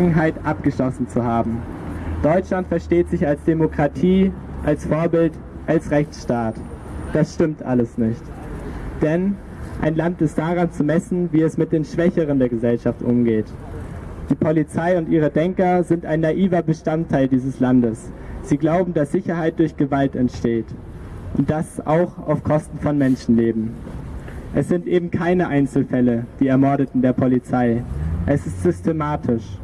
Vergangenheit abgeschlossen zu haben. Deutschland versteht sich als Demokratie, als Vorbild, als Rechtsstaat. Das stimmt alles nicht. Denn ein Land ist daran zu messen, wie es mit den Schwächeren der Gesellschaft umgeht. Die Polizei und ihre Denker sind ein naiver Bestandteil dieses Landes. Sie glauben, dass Sicherheit durch Gewalt entsteht. Und das auch auf Kosten von Menschenleben. Es sind eben keine Einzelfälle, die Ermordeten der Polizei. Es ist systematisch.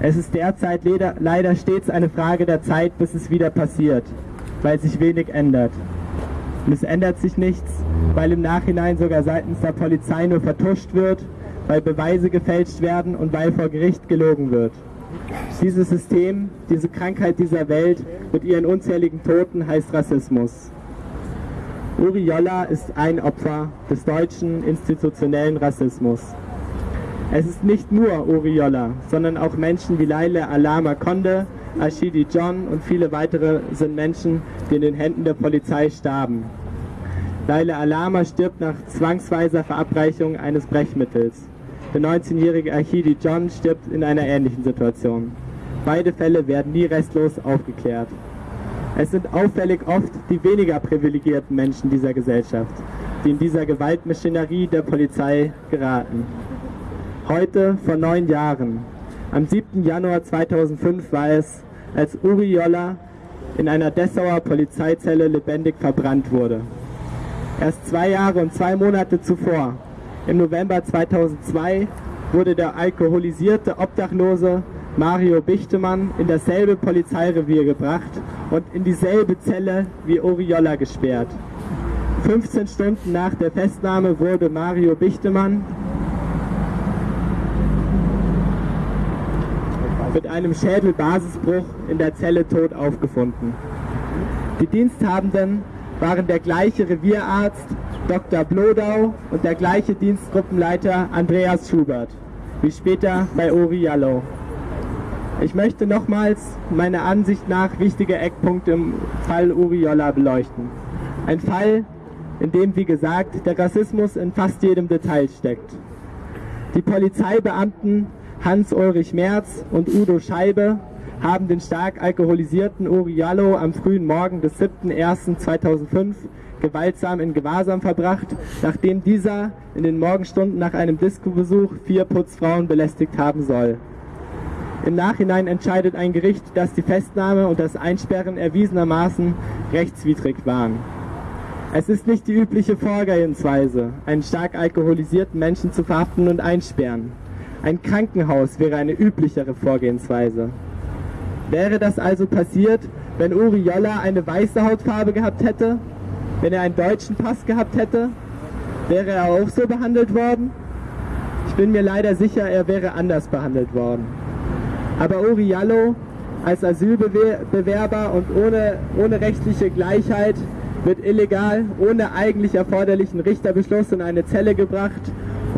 Es ist derzeit leider stets eine Frage der Zeit, bis es wieder passiert, weil sich wenig ändert. Und es ändert sich nichts, weil im Nachhinein sogar seitens der Polizei nur vertuscht wird, weil Beweise gefälscht werden und weil vor Gericht gelogen wird. Dieses System, diese Krankheit dieser Welt mit ihren unzähligen Toten heißt Rassismus. Uri Jolla ist ein Opfer des deutschen institutionellen Rassismus. Es ist nicht nur Uri Jolla, sondern auch Menschen wie Laila Alama Konde, Ashidi John und viele weitere sind Menschen, die in den Händen der Polizei starben. Laila Alama stirbt nach zwangsweiser Verabreichung eines Brechmittels. Der 19-jährige Ashidi John stirbt in einer ähnlichen Situation. Beide Fälle werden nie restlos aufgeklärt. Es sind auffällig oft die weniger privilegierten Menschen dieser Gesellschaft, die in dieser Gewaltmaschinerie der Polizei geraten. Heute vor neun Jahren, am 7. Januar 2005 war es, als Uri Jolla in einer Dessauer Polizeizelle lebendig verbrannt wurde. Erst zwei Jahre und zwei Monate zuvor, im November 2002, wurde der alkoholisierte Obdachlose Mario Bichtemann in dasselbe Polizeirevier gebracht und in dieselbe Zelle wie Uri Jolla gesperrt. 15 Stunden nach der Festnahme wurde Mario Bichtemann mit einem Schädelbasisbruch in der Zelle tot aufgefunden. Die Diensthabenden waren der gleiche Revierarzt Dr. Blodau und der gleiche Dienstgruppenleiter Andreas Schubert, wie später bei Uri Jallo. Ich möchte nochmals meiner Ansicht nach wichtige Eckpunkte im Fall Uri Jolla beleuchten. Ein Fall, in dem, wie gesagt, der Rassismus in fast jedem Detail steckt. Die Polizeibeamten Hans-Ulrich Merz und Udo Scheibe haben den stark alkoholisierten Uriallo am frühen Morgen des 7.01.2005 gewaltsam in Gewahrsam verbracht, nachdem dieser in den Morgenstunden nach einem Disco-Besuch vier Putzfrauen belästigt haben soll. Im Nachhinein entscheidet ein Gericht, dass die Festnahme und das Einsperren erwiesenermaßen rechtswidrig waren. Es ist nicht die übliche Vorgehensweise, einen stark alkoholisierten Menschen zu verhaften und einsperren. Ein Krankenhaus wäre eine üblichere Vorgehensweise. Wäre das also passiert, wenn Uri Jolla eine weiße Hautfarbe gehabt hätte? Wenn er einen deutschen Pass gehabt hätte? Wäre er auch so behandelt worden? Ich bin mir leider sicher, er wäre anders behandelt worden. Aber Uri Jallo als Asylbewerber und ohne, ohne rechtliche Gleichheit wird illegal, ohne eigentlich erforderlichen Richterbeschluss in eine Zelle gebracht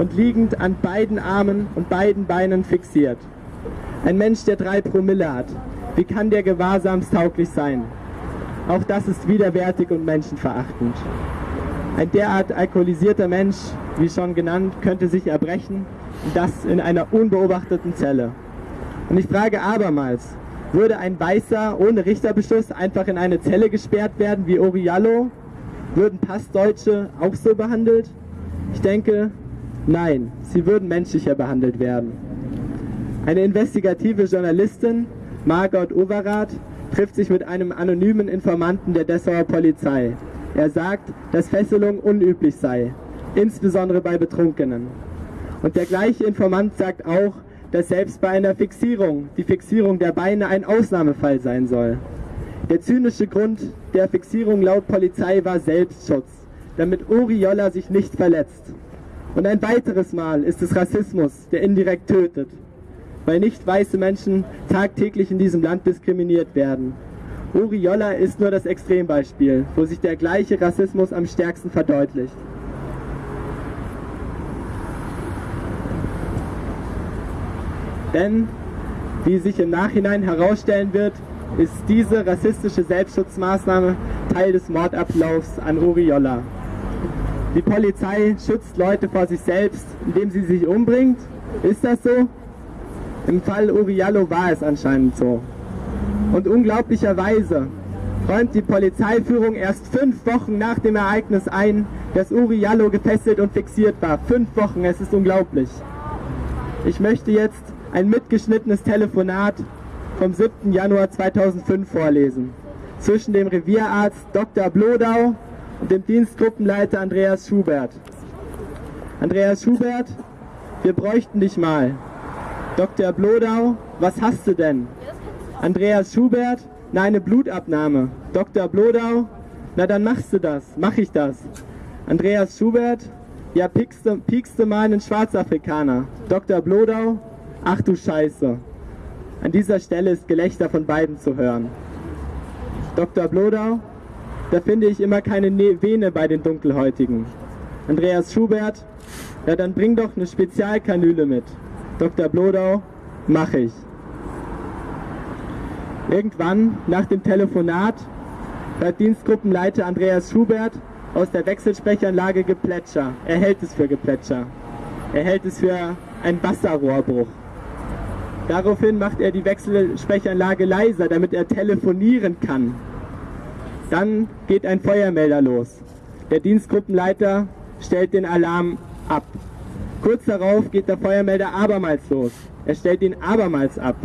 und liegend an beiden Armen und beiden Beinen fixiert. Ein Mensch, der drei Promille hat. Wie kann der gewahrsamstauglich sein? Auch das ist widerwärtig und menschenverachtend. Ein derart alkoholisierter Mensch, wie schon genannt, könnte sich erbrechen, und das in einer unbeobachteten Zelle. Und ich frage abermals, würde ein Weißer ohne Richterbeschluss einfach in eine Zelle gesperrt werden wie Oriallo? Würden Passdeutsche auch so behandelt? Ich denke, Nein, sie würden menschlicher behandelt werden. Eine investigative Journalistin, Margot Overath, trifft sich mit einem anonymen Informanten der Dessauer Polizei. Er sagt, dass Fesselung unüblich sei, insbesondere bei Betrunkenen. Und der gleiche Informant sagt auch, dass selbst bei einer Fixierung die Fixierung der Beine ein Ausnahmefall sein soll. Der zynische Grund der Fixierung laut Polizei war Selbstschutz, damit Uri Jolla sich nicht verletzt. Und ein weiteres Mal ist es Rassismus, der indirekt tötet, weil nicht weiße Menschen tagtäglich in diesem Land diskriminiert werden. Uri Jolla ist nur das Extrembeispiel, wo sich der gleiche Rassismus am stärksten verdeutlicht. Denn, wie sich im Nachhinein herausstellen wird, ist diese rassistische Selbstschutzmaßnahme Teil des Mordablaufs an Uri Jolla. Die Polizei schützt Leute vor sich selbst, indem sie sich umbringt. Ist das so? Im Fall Uriallo war es anscheinend so. Und unglaublicherweise räumt die Polizeiführung erst fünf Wochen nach dem Ereignis ein, dass Uriallo gefesselt und fixiert war. Fünf Wochen, es ist unglaublich. Ich möchte jetzt ein mitgeschnittenes Telefonat vom 7. Januar 2005 vorlesen. Zwischen dem Revierarzt Dr. Blodau und dem Dienstgruppenleiter Andreas Schubert. Andreas Schubert, wir bräuchten dich mal. Dr. Blodau, was hast du denn? Andreas Schubert, na eine Blutabnahme. Dr. Blodau, na dann machst du das, mach ich das. Andreas Schubert, ja piekst du, piekst du mal einen Schwarzafrikaner. Dr. Blodau, ach du Scheiße. An dieser Stelle ist Gelächter von beiden zu hören. Dr. Blodau, da finde ich immer keine ne-, Vene bei den Dunkelhäutigen. Andreas Schubert, ja dann bring doch eine Spezialkanüle mit. Dr. Blodau, mach ich. Irgendwann nach dem Telefonat hört Dienstgruppenleiter Andreas Schubert aus der Wechselsprechanlage Geplätscher. Er hält es für Geplätscher. Er hält es für einen Wasserrohrbruch. Daraufhin macht er die Wechselsprechanlage leiser, damit er telefonieren kann. Dann geht ein Feuermelder los. Der Dienstgruppenleiter stellt den Alarm ab. Kurz darauf geht der Feuermelder abermals los. Er stellt ihn abermals ab.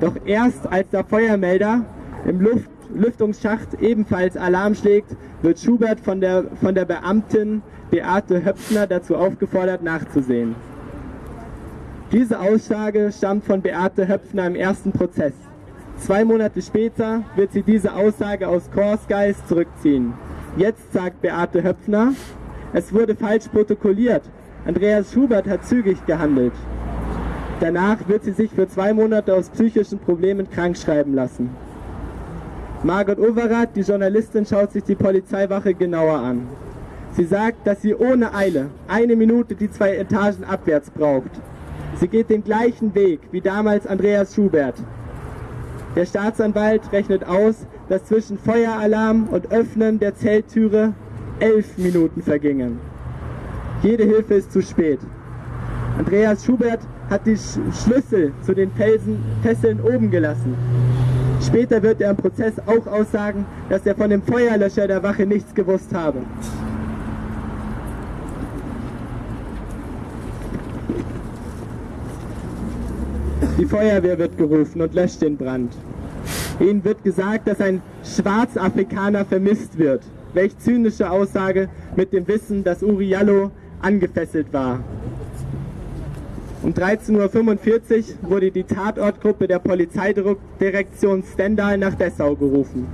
Doch erst als der Feuermelder im Luft Lüftungsschacht ebenfalls Alarm schlägt, wird Schubert von der, von der Beamtin Beate Höpfner dazu aufgefordert, nachzusehen. Diese Aussage stammt von Beate Höpfner im ersten Prozess. Zwei Monate später wird sie diese Aussage aus Korsgeist zurückziehen. Jetzt sagt Beate Höpfner, es wurde falsch protokolliert. Andreas Schubert hat zügig gehandelt. Danach wird sie sich für zwei Monate aus psychischen Problemen krank schreiben lassen. Margot Overath, die Journalistin, schaut sich die Polizeiwache genauer an. Sie sagt, dass sie ohne Eile eine Minute die zwei Etagen abwärts braucht. Sie geht den gleichen Weg wie damals Andreas Schubert. Der Staatsanwalt rechnet aus, dass zwischen Feueralarm und Öffnen der Zelttüre elf Minuten vergingen. Jede Hilfe ist zu spät. Andreas Schubert hat die Schlüssel zu den Felsen, Fesseln oben gelassen. Später wird er im Prozess auch aussagen, dass er von dem Feuerlöscher der Wache nichts gewusst habe. Die Feuerwehr wird gerufen und löscht den Brand. Ihnen wird gesagt, dass ein Schwarzafrikaner vermisst wird. Welch zynische Aussage mit dem Wissen, dass Uriallo angefesselt war. Um 13.45 Uhr wurde die Tatortgruppe der Polizeidirektion Stendal nach Dessau gerufen.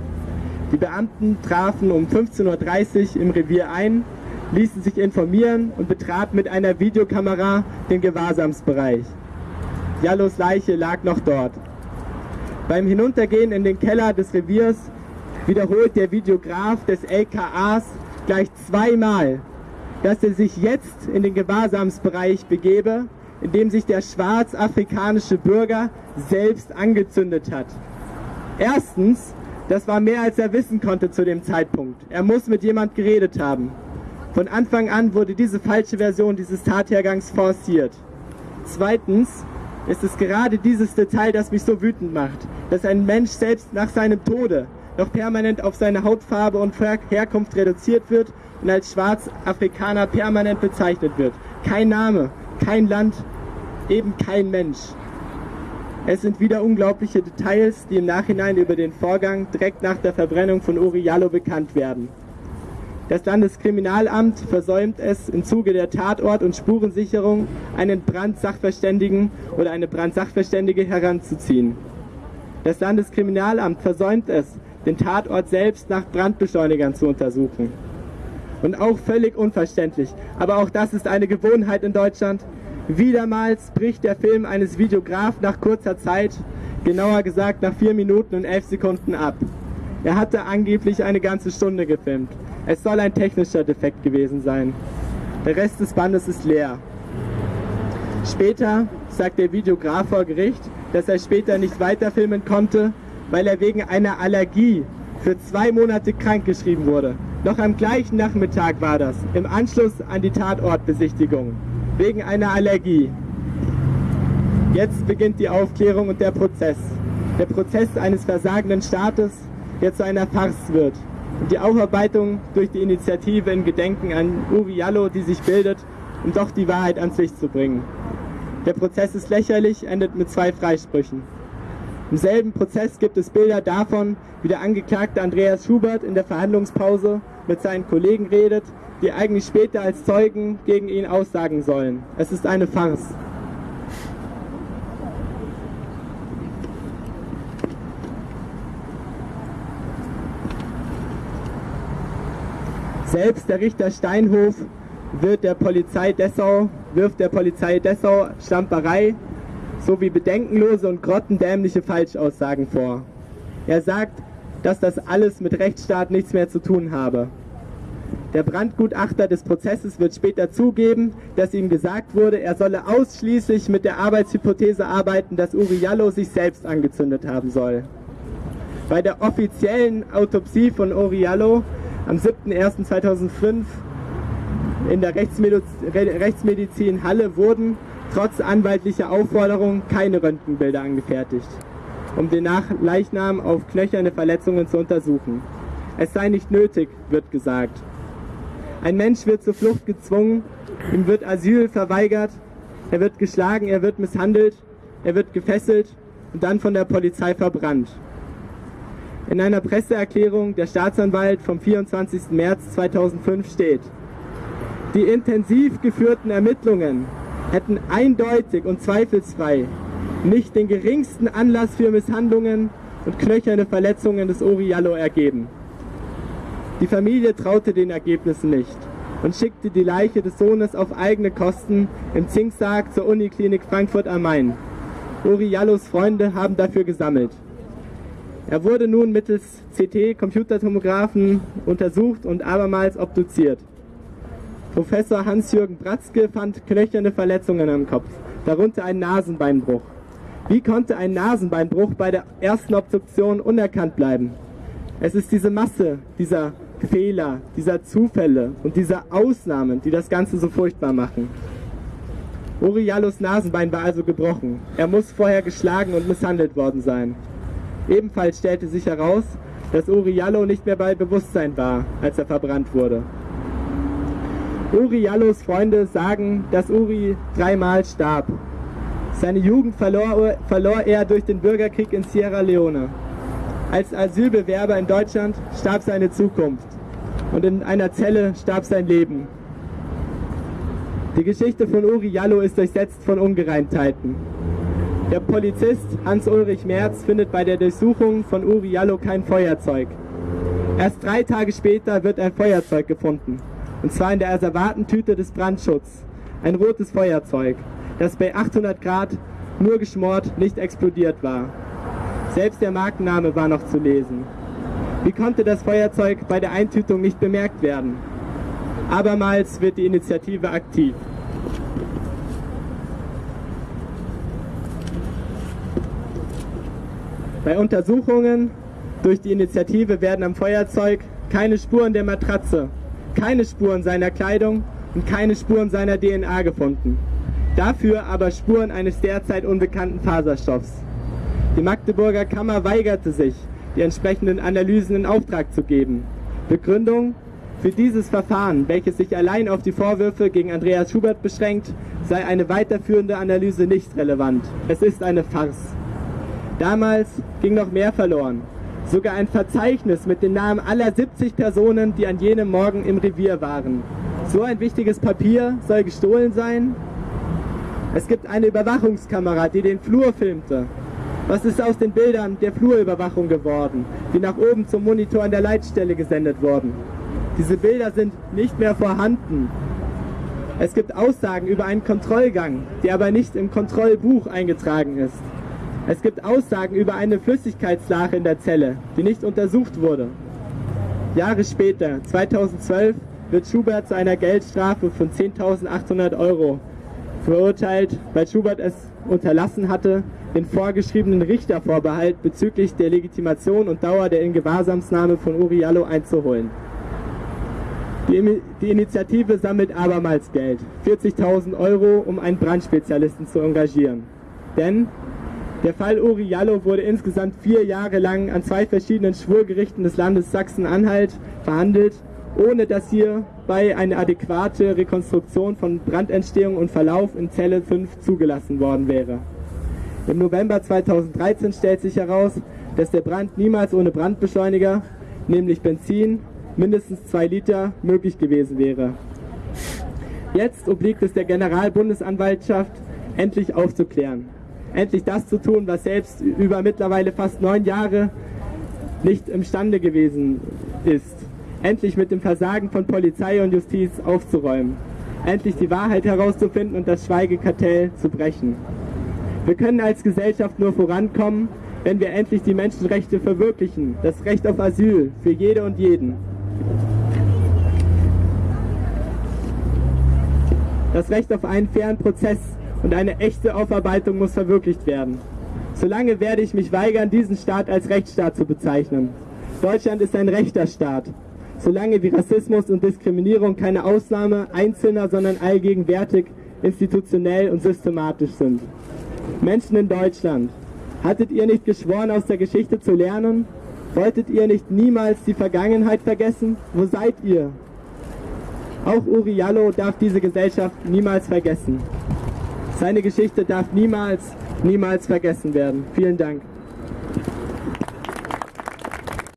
Die Beamten trafen um 15.30 Uhr im Revier ein, ließen sich informieren und betraten mit einer Videokamera den Gewahrsamsbereich. Jallos Leiche lag noch dort. Beim Hinuntergehen in den Keller des Reviers wiederholt der Videograf des LKAs gleich zweimal, dass er sich jetzt in den Gewahrsamsbereich begebe in dem sich der schwarzafrikanische Bürger selbst angezündet hat. Erstens, das war mehr als er wissen konnte zu dem Zeitpunkt. Er muss mit jemand geredet haben. Von Anfang an wurde diese falsche Version dieses Tathergangs forciert. Zweitens ist es gerade dieses Detail, das mich so wütend macht, dass ein Mensch selbst nach seinem Tode noch permanent auf seine Hautfarbe und Herkunft reduziert wird und als Schwarzafrikaner permanent bezeichnet wird. Kein Name, kein Land, eben kein Mensch. Es sind wieder unglaubliche Details, die im Nachhinein über den Vorgang direkt nach der Verbrennung von Uriallo bekannt werden. Das Landeskriminalamt versäumt es im Zuge der Tatort- und Spurensicherung, einen Brandsachverständigen oder eine Brandsachverständige heranzuziehen. Das Landeskriminalamt versäumt es, den Tatort selbst nach Brandbeschleunigern zu untersuchen. Und auch völlig unverständlich, aber auch das ist eine Gewohnheit in Deutschland, Wiedermals bricht der Film eines Videograf nach kurzer Zeit, genauer gesagt nach 4 Minuten und 11 Sekunden ab. Er hatte angeblich eine ganze Stunde gefilmt. Es soll ein technischer Defekt gewesen sein. Der Rest des Bandes ist leer. Später sagt der Videograf vor Gericht, dass er später nicht weiterfilmen konnte, weil er wegen einer Allergie für zwei Monate krankgeschrieben wurde. Noch am gleichen Nachmittag war das, im Anschluss an die Tatortbesichtigung wegen einer Allergie. Jetzt beginnt die Aufklärung und der Prozess. Der Prozess eines versagenden Staates, der zu einer Farce wird. Die Aufarbeitung durch die Initiative in Gedenken an Uri Jallo, die sich bildet, um doch die Wahrheit ans Licht zu bringen. Der Prozess ist lächerlich, endet mit zwei Freisprüchen. Im selben Prozess gibt es Bilder davon, wie der Angeklagte Andreas Schubert in der Verhandlungspause mit seinen Kollegen redet, die eigentlich später als Zeugen gegen ihn aussagen sollen. Es ist eine Farce. Selbst der Richter Steinhof wird der Polizei Dessau, wirft der Polizei Dessau Stamperei sowie bedenkenlose und grottendämliche Falschaussagen vor. Er sagt, dass das alles mit Rechtsstaat nichts mehr zu tun habe. Der Brandgutachter des Prozesses wird später zugeben, dass ihm gesagt wurde, er solle ausschließlich mit der Arbeitshypothese arbeiten, dass Uri Jallo sich selbst angezündet haben soll. Bei der offiziellen Autopsie von Uri Jallo am 7.01.2005 in der Rechtsmedizin Halle wurden trotz anwaltlicher Aufforderung keine Röntgenbilder angefertigt, um den Leichnam auf knöcherne Verletzungen zu untersuchen. Es sei nicht nötig, wird gesagt. Ein Mensch wird zur Flucht gezwungen, ihm wird Asyl verweigert, er wird geschlagen, er wird misshandelt, er wird gefesselt und dann von der Polizei verbrannt. In einer Presseerklärung der Staatsanwalt vom 24. März 2005 steht, die intensiv geführten Ermittlungen hätten eindeutig und zweifelsfrei nicht den geringsten Anlass für Misshandlungen und knöcherne Verletzungen des Oriallo ergeben. Die Familie traute den Ergebnissen nicht und schickte die Leiche des Sohnes auf eigene Kosten im Zinksack zur Uniklinik Frankfurt am Main. Oriallos Freunde haben dafür gesammelt. Er wurde nun mittels CT-Computertomographen untersucht und abermals obduziert. Professor Hans-Jürgen Bratzke fand knöcherne Verletzungen am Kopf, darunter ein Nasenbeinbruch. Wie konnte ein Nasenbeinbruch bei der ersten Obduktion unerkannt bleiben? Es ist diese Masse dieser Fehler, dieser Zufälle und dieser Ausnahmen, die das Ganze so furchtbar machen. Uriallos Nasenbein war also gebrochen. Er muss vorher geschlagen und misshandelt worden sein. Ebenfalls stellte sich heraus, dass Uriallo nicht mehr bei Bewusstsein war, als er verbrannt wurde. Uri Jallos Freunde sagen, dass Uri dreimal starb. Seine Jugend verlor, verlor er durch den Bürgerkrieg in Sierra Leone. Als Asylbewerber in Deutschland starb seine Zukunft und in einer Zelle starb sein Leben. Die Geschichte von Uri Jallo ist durchsetzt von Ungereimtheiten. Der Polizist Hans-Ulrich Merz findet bei der Durchsuchung von Uri Jallo kein Feuerzeug. Erst drei Tage später wird ein Feuerzeug gefunden. Und zwar in der Asservatentüte des Brandschutzes. Ein rotes Feuerzeug, das bei 800 Grad nur geschmort, nicht explodiert war. Selbst der Markenname war noch zu lesen. Wie konnte das Feuerzeug bei der Eintütung nicht bemerkt werden? Abermals wird die Initiative aktiv. Bei Untersuchungen durch die Initiative werden am Feuerzeug keine Spuren der Matratze keine Spuren seiner Kleidung und keine Spuren seiner DNA gefunden. Dafür aber Spuren eines derzeit unbekannten Faserstoffs. Die Magdeburger Kammer weigerte sich, die entsprechenden Analysen in Auftrag zu geben. Begründung? Für dieses Verfahren, welches sich allein auf die Vorwürfe gegen Andreas Schubert beschränkt, sei eine weiterführende Analyse nicht relevant. Es ist eine Farce. Damals ging noch mehr verloren sogar ein Verzeichnis mit den Namen aller 70 Personen, die an jenem Morgen im Revier waren. So ein wichtiges Papier soll gestohlen sein? Es gibt eine Überwachungskamera, die den Flur filmte. Was ist aus den Bildern der Flurüberwachung geworden, die nach oben zum Monitor an der Leitstelle gesendet wurden? Diese Bilder sind nicht mehr vorhanden. Es gibt Aussagen über einen Kontrollgang, der aber nicht im Kontrollbuch eingetragen ist. Es gibt Aussagen über eine Flüssigkeitslache in der Zelle, die nicht untersucht wurde. Jahre später, 2012, wird Schubert zu einer Geldstrafe von 10.800 Euro verurteilt, weil Schubert es unterlassen hatte, den vorgeschriebenen Richtervorbehalt bezüglich der Legitimation und Dauer der Ingewahrsamsnahme von Uriallo einzuholen. Die, die Initiative sammelt abermals Geld, 40.000 Euro, um einen Brandspezialisten zu engagieren. Denn der Fall Uri Jallo wurde insgesamt vier Jahre lang an zwei verschiedenen Schwurgerichten des Landes Sachsen-Anhalt verhandelt, ohne dass hierbei eine adäquate Rekonstruktion von Brandentstehung und Verlauf in Zelle 5 zugelassen worden wäre. Im November 2013 stellt sich heraus, dass der Brand niemals ohne Brandbeschleuniger, nämlich Benzin, mindestens zwei Liter, möglich gewesen wäre. Jetzt obliegt es der Generalbundesanwaltschaft, endlich aufzuklären. Endlich das zu tun, was selbst über mittlerweile fast neun Jahre nicht imstande gewesen ist. Endlich mit dem Versagen von Polizei und Justiz aufzuräumen. Endlich die Wahrheit herauszufinden und das Schweigekartell zu brechen. Wir können als Gesellschaft nur vorankommen, wenn wir endlich die Menschenrechte verwirklichen, das Recht auf Asyl für jede und jeden. Das Recht auf einen fairen Prozess und eine echte Aufarbeitung muss verwirklicht werden. Solange werde ich mich weigern, diesen Staat als Rechtsstaat zu bezeichnen. Deutschland ist ein rechter Staat. Solange wie Rassismus und Diskriminierung keine Ausnahme Einzelner, sondern allgegenwärtig, institutionell und systematisch sind. Menschen in Deutschland, hattet ihr nicht geschworen, aus der Geschichte zu lernen? Wolltet ihr nicht niemals die Vergangenheit vergessen? Wo seid ihr? Auch Uri Jallo darf diese Gesellschaft niemals vergessen. Seine Geschichte darf niemals, niemals vergessen werden. Vielen Dank.